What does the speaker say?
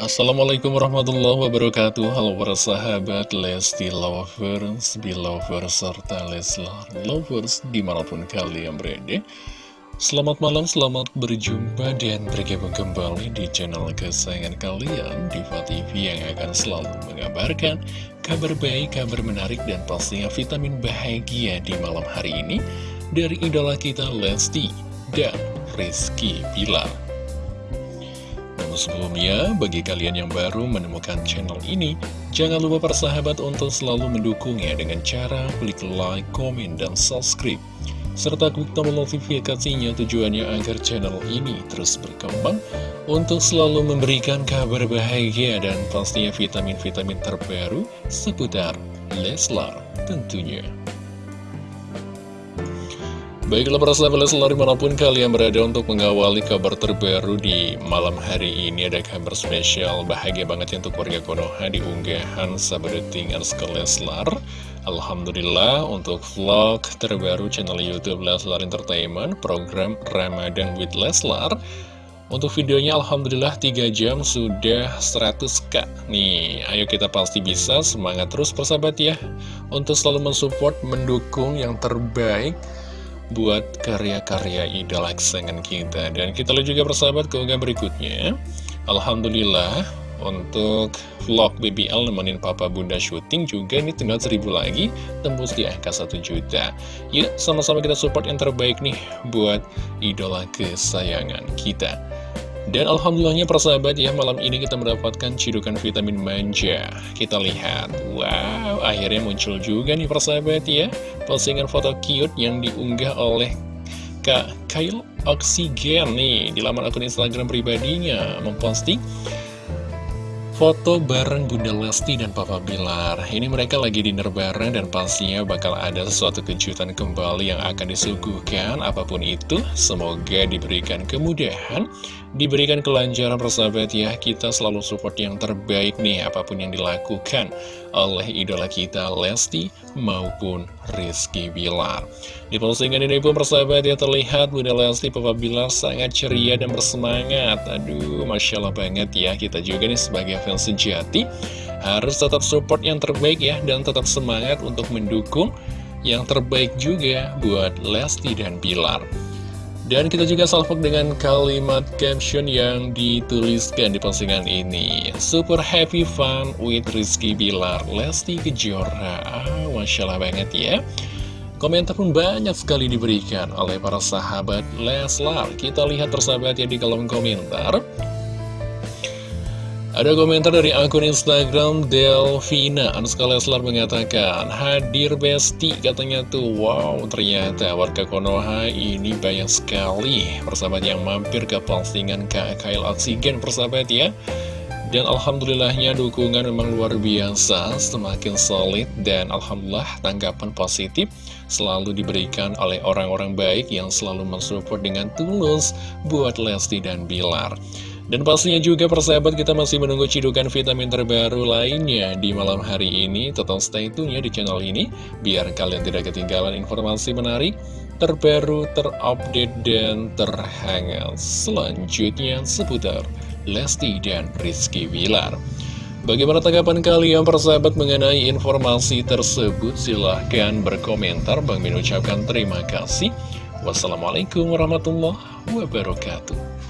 Assalamualaikum warahmatullahi wabarakatuh. Halo para sahabat Lesti Lovers, Belovers, serta Leslar Lovers di mana pun kalian berada. Selamat malam, selamat berjumpa dan bergabung kembali di channel kesayangan kalian Diva TV yang akan selalu mengabarkan kabar baik, kabar menarik dan pastinya vitamin bahagia di malam hari ini Dari idola kita Lesti dan Rizky Pilar namun sebelumnya, bagi kalian yang baru menemukan channel ini, jangan lupa persahabat untuk selalu mendukungnya dengan cara klik like, komen, dan subscribe. Serta klik tombol notifikasinya tujuannya agar channel ini terus berkembang untuk selalu memberikan kabar bahagia dan pastinya vitamin-vitamin terbaru seputar Leslar tentunya. Baiklah para sahabat selalu di mana pun kalian berada untuk mengawali kabar terbaru di malam hari ini. Ada kabar spesial bahagia banget ya untuk warga Konoha di unggahan Sabaduting Arska Leslar Alhamdulillah untuk vlog terbaru channel Youtube Leslar Entertainment Program Ramadan with Leslar. Untuk videonya Alhamdulillah 3 jam sudah 100k Nih, ayo kita pasti bisa, semangat terus persahabat ya. Untuk selalu mensupport, mendukung yang terbaik buat karya-karya idola kesayangan kita. Dan kita lihat juga persahabat keunggahan berikutnya. Alhamdulillah untuk vlog BBL nemenin papa bunda syuting juga ini tinggal seribu lagi tembus di angka 1 juta. Yuk sama-sama kita support yang terbaik nih buat idola kesayangan kita dan alhamdulillahnya persahabat ya malam ini kita mendapatkan cidukan vitamin manja. Kita lihat, wow akhirnya muncul juga nih persahabat ya. Postingan foto cute yang diunggah oleh Kak Kyle Oksigen nih Di laman akun Instagram pribadinya. Memposting foto bareng Bunda Lesti dan Papa Bilar. Ini mereka lagi dinner bareng dan pastinya bakal ada sesuatu kejutan kembali yang akan disuguhkan. Apa pun itu, semoga diberikan kemudahan Diberikan kelancaran persahabat ya Kita selalu support yang terbaik nih Apa pun yang dilakukan oleh idola kita Lesti maupun Rizky Bilar. Di postingan ini pun persahabat ya terlihat Bunda Lesti Papa Bilar sangat ceria dan bersemangat. Aduh Masya Allah banget ya Kita juga nih sebagai fans sejati Harus tetap support yang terbaik ya Dan tetap semangat untuk mendukung yang terbaik juga buat Lesti dan Bilar dan kita juga salvok dengan kalimat caption yang dituliskan di postingan ini. Super happy fun with Rizky Bilar. Lesti Kejora. Ah, Masya Allah banget ya. Komentar pun banyak sekali diberikan oleh para sahabat Leslar. Kita lihat persahabat ya di kolom komentar ada komentar dari akun Instagram Delvina Anuska Leslar mengatakan Hadir Besti katanya tuh. Wow ternyata warga Konoha ini banyak sekali Persahabat yang mampir ke postingan KKL Oksigen persahabat ya. Dan Alhamdulillahnya dukungan memang luar biasa Semakin solid dan Alhamdulillah tanggapan positif Selalu diberikan oleh orang-orang baik yang selalu mensupport dengan tulus Buat Lesti dan Bilar dan pastinya juga persahabat kita masih menunggu cidukan vitamin terbaru lainnya di malam hari ini. Tetap stay tune ya di channel ini, biar kalian tidak ketinggalan informasi menarik, terbaru, terupdate, dan terhangat selanjutnya seputar Lesti dan Rizky Wilar. Bagaimana tanggapan kalian persahabat mengenai informasi tersebut? Silahkan berkomentar. Bang Min ucapkan terima kasih. Wassalamualaikum warahmatullahi wabarakatuh.